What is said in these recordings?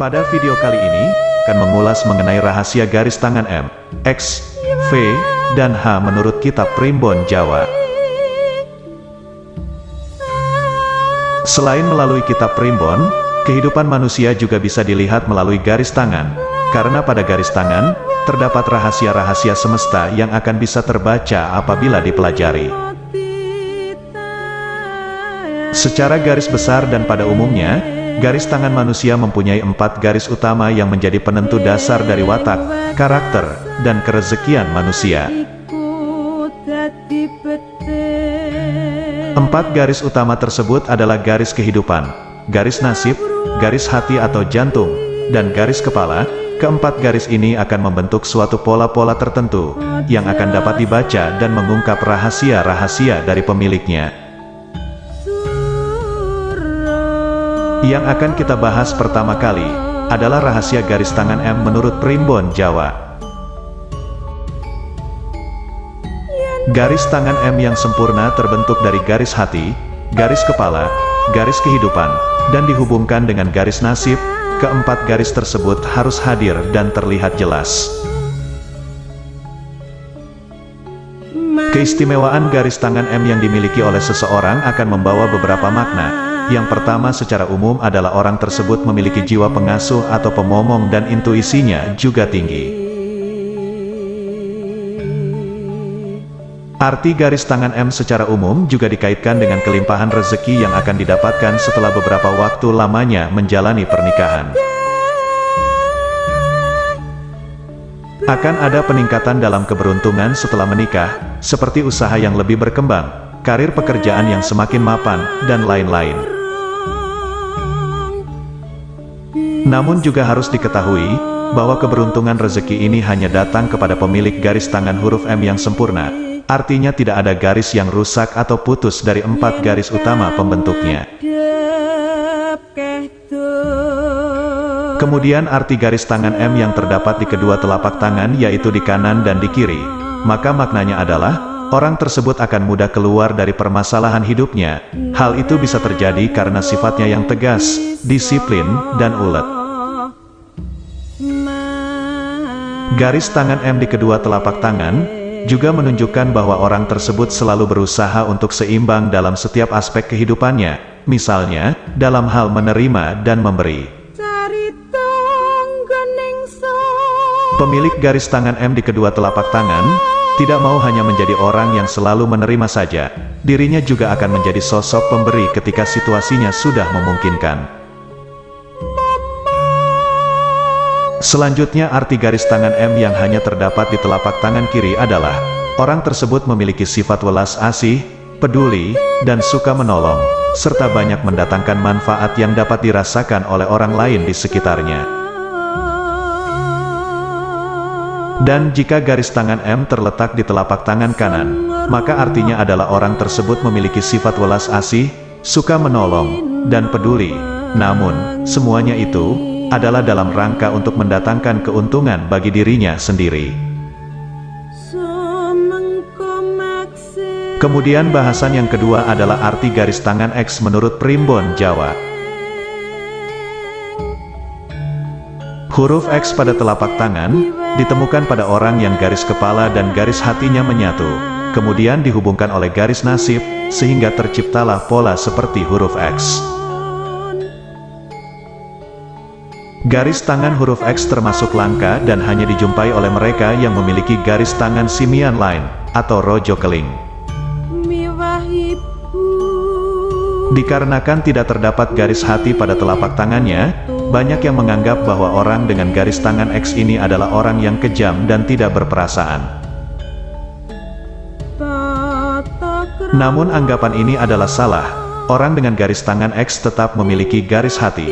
Pada video kali ini, akan mengulas mengenai rahasia garis tangan M, X, V, dan H menurut kitab Primbon Jawa. Selain melalui kitab Primbon, kehidupan manusia juga bisa dilihat melalui garis tangan, karena pada garis tangan, terdapat rahasia-rahasia semesta yang akan bisa terbaca apabila dipelajari. Secara garis besar dan pada umumnya, garis tangan manusia mempunyai empat garis utama yang menjadi penentu dasar dari watak, karakter, dan kerezekian manusia. Empat garis utama tersebut adalah garis kehidupan, garis nasib, garis hati atau jantung, dan garis kepala. Keempat garis ini akan membentuk suatu pola-pola tertentu, yang akan dapat dibaca dan mengungkap rahasia-rahasia dari pemiliknya. Yang akan kita bahas pertama kali, adalah rahasia garis tangan M menurut Primbon Jawa. Garis tangan M yang sempurna terbentuk dari garis hati, garis kepala, garis kehidupan, dan dihubungkan dengan garis nasib, keempat garis tersebut harus hadir dan terlihat jelas. Keistimewaan garis tangan M yang dimiliki oleh seseorang akan membawa beberapa makna. Yang pertama secara umum adalah orang tersebut memiliki jiwa pengasuh atau pemomong dan intuisinya juga tinggi. Arti garis tangan M secara umum juga dikaitkan dengan kelimpahan rezeki yang akan didapatkan setelah beberapa waktu lamanya menjalani pernikahan. Akan ada peningkatan dalam keberuntungan setelah menikah, seperti usaha yang lebih berkembang, karir pekerjaan yang semakin mapan, dan lain-lain. Namun juga harus diketahui, bahwa keberuntungan rezeki ini hanya datang kepada pemilik garis tangan huruf M yang sempurna, Artinya tidak ada garis yang rusak atau putus dari empat garis utama pembentuknya. Kemudian arti garis tangan M yang terdapat di kedua telapak tangan yaitu di kanan dan di kiri. Maka maknanya adalah, orang tersebut akan mudah keluar dari permasalahan hidupnya. Hal itu bisa terjadi karena sifatnya yang tegas, disiplin, dan ulet. Garis tangan M di kedua telapak tangan, juga menunjukkan bahwa orang tersebut selalu berusaha untuk seimbang dalam setiap aspek kehidupannya, misalnya, dalam hal menerima dan memberi. Pemilik garis tangan M di kedua telapak tangan, tidak mau hanya menjadi orang yang selalu menerima saja, dirinya juga akan menjadi sosok pemberi ketika situasinya sudah memungkinkan. Selanjutnya arti garis tangan M yang hanya terdapat di telapak tangan kiri adalah, orang tersebut memiliki sifat welas asih, peduli, dan suka menolong, serta banyak mendatangkan manfaat yang dapat dirasakan oleh orang lain di sekitarnya. Dan jika garis tangan M terletak di telapak tangan kanan, maka artinya adalah orang tersebut memiliki sifat welas asih, suka menolong, dan peduli. Namun, semuanya itu, adalah dalam rangka untuk mendatangkan keuntungan bagi dirinya sendiri. Kemudian bahasan yang kedua adalah arti garis tangan X menurut Primbon Jawa. Huruf X pada telapak tangan, ditemukan pada orang yang garis kepala dan garis hatinya menyatu, kemudian dihubungkan oleh garis nasib, sehingga terciptalah pola seperti huruf X. Garis tangan huruf X termasuk langka dan hanya dijumpai oleh mereka yang memiliki garis tangan simian lain, atau rojo keling. Dikarenakan tidak terdapat garis hati pada telapak tangannya, banyak yang menganggap bahwa orang dengan garis tangan X ini adalah orang yang kejam dan tidak berperasaan. Namun anggapan ini adalah salah, orang dengan garis tangan X tetap memiliki garis hati.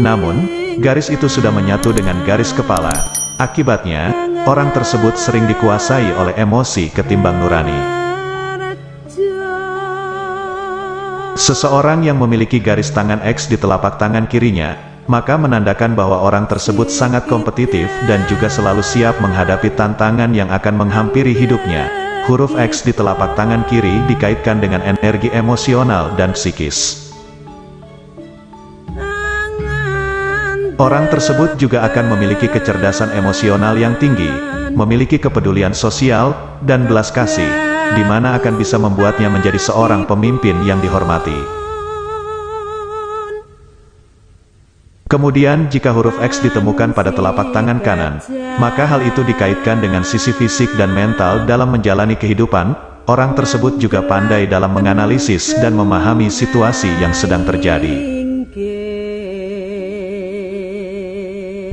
Namun, garis itu sudah menyatu dengan garis kepala. Akibatnya, orang tersebut sering dikuasai oleh emosi ketimbang nurani. Seseorang yang memiliki garis tangan X di telapak tangan kirinya, maka menandakan bahwa orang tersebut sangat kompetitif dan juga selalu siap menghadapi tantangan yang akan menghampiri hidupnya. Huruf X di telapak tangan kiri dikaitkan dengan energi emosional dan psikis. Orang tersebut juga akan memiliki kecerdasan emosional yang tinggi, memiliki kepedulian sosial, dan belas kasih, di mana akan bisa membuatnya menjadi seorang pemimpin yang dihormati. Kemudian jika huruf X ditemukan pada telapak tangan kanan, maka hal itu dikaitkan dengan sisi fisik dan mental dalam menjalani kehidupan, orang tersebut juga pandai dalam menganalisis dan memahami situasi yang sedang terjadi.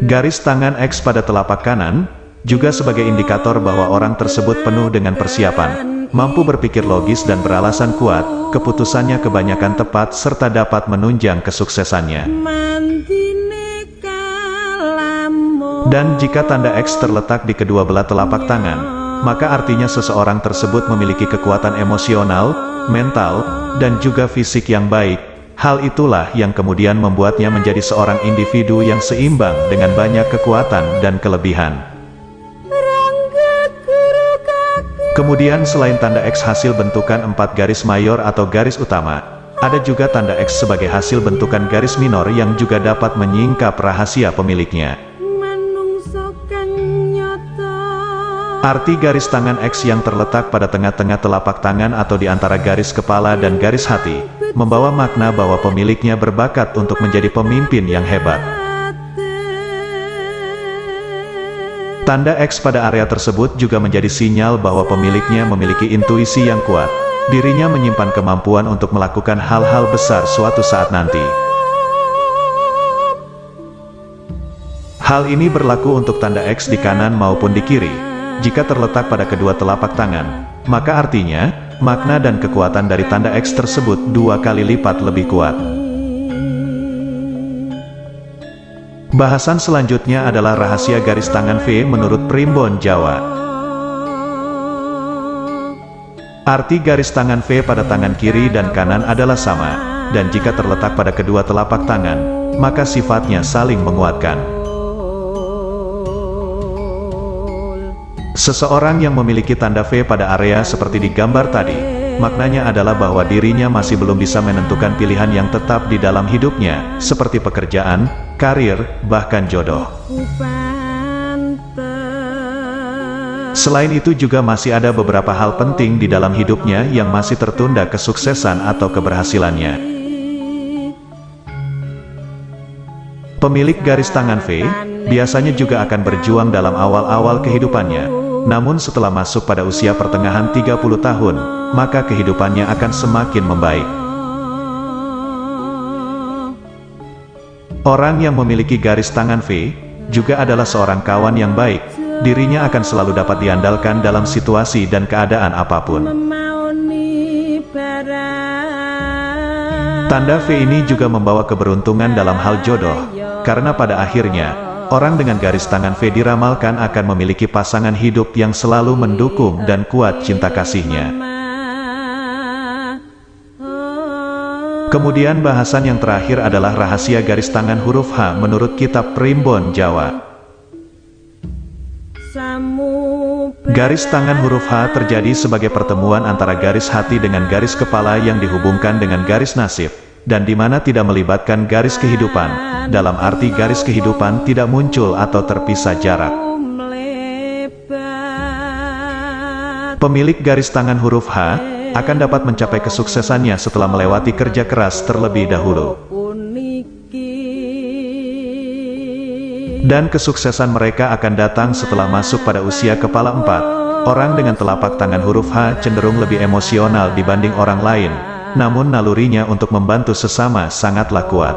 Garis tangan X pada telapak kanan, juga sebagai indikator bahwa orang tersebut penuh dengan persiapan, mampu berpikir logis dan beralasan kuat, keputusannya kebanyakan tepat serta dapat menunjang kesuksesannya. Dan jika tanda X terletak di kedua belah telapak tangan, maka artinya seseorang tersebut memiliki kekuatan emosional, mental, dan juga fisik yang baik, Hal itulah yang kemudian membuatnya menjadi seorang individu yang seimbang dengan banyak kekuatan dan kelebihan. Kemudian selain tanda X hasil bentukan empat garis mayor atau garis utama, ada juga tanda X sebagai hasil bentukan garis minor yang juga dapat menyingkap rahasia pemiliknya. Arti garis tangan X yang terletak pada tengah-tengah telapak tangan atau di antara garis kepala dan garis hati, membawa makna bahwa pemiliknya berbakat untuk menjadi pemimpin yang hebat. Tanda X pada area tersebut juga menjadi sinyal bahwa pemiliknya memiliki intuisi yang kuat. Dirinya menyimpan kemampuan untuk melakukan hal-hal besar suatu saat nanti. Hal ini berlaku untuk tanda X di kanan maupun di kiri. Jika terletak pada kedua telapak tangan, maka artinya, makna dan kekuatan dari tanda X tersebut dua kali lipat lebih kuat. Bahasan selanjutnya adalah rahasia garis tangan V menurut Primbon Jawa. Arti garis tangan V pada tangan kiri dan kanan adalah sama, dan jika terletak pada kedua telapak tangan, maka sifatnya saling menguatkan. Seseorang yang memiliki tanda V pada area seperti di gambar tadi, maknanya adalah bahwa dirinya masih belum bisa menentukan pilihan yang tetap di dalam hidupnya, seperti pekerjaan, karir, bahkan jodoh. Selain itu juga masih ada beberapa hal penting di dalam hidupnya yang masih tertunda kesuksesan atau keberhasilannya. Pemilik garis tangan V, biasanya juga akan berjuang dalam awal-awal kehidupannya, namun setelah masuk pada usia pertengahan 30 tahun, maka kehidupannya akan semakin membaik. Orang yang memiliki garis tangan V, juga adalah seorang kawan yang baik, dirinya akan selalu dapat diandalkan dalam situasi dan keadaan apa pun. Tanda V ini juga membawa keberuntungan dalam hal jodoh, karena pada akhirnya, Orang dengan garis tangan V diramalkan akan memiliki pasangan hidup yang selalu mendukung dan kuat cinta kasihnya. Kemudian bahasan yang terakhir adalah rahasia garis tangan huruf H menurut kitab Primbon Jawa. Garis tangan huruf H terjadi sebagai pertemuan antara garis hati dengan garis kepala yang dihubungkan dengan garis nasib dan di mana tidak melibatkan garis kehidupan, dalam arti garis kehidupan tidak muncul atau terpisah jarak. Pemilik garis tangan huruf H, akan dapat mencapai kesuksesannya setelah melewati kerja keras terlebih dahulu. Dan kesuksesan mereka akan datang setelah masuk pada usia kepala empat. Orang dengan telapak tangan huruf H cenderung lebih emosional dibanding orang lain, namun nalurinya untuk membantu sesama sangatlah kuat.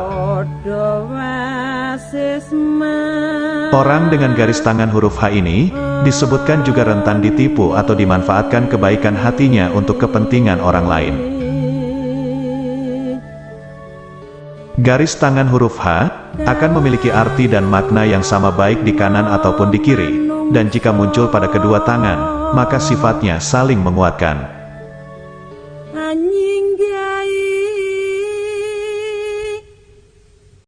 Orang dengan garis tangan huruf H ini, disebutkan juga rentan ditipu atau dimanfaatkan kebaikan hatinya untuk kepentingan orang lain. Garis tangan huruf H, akan memiliki arti dan makna yang sama baik di kanan ataupun di kiri, dan jika muncul pada kedua tangan, maka sifatnya saling menguatkan.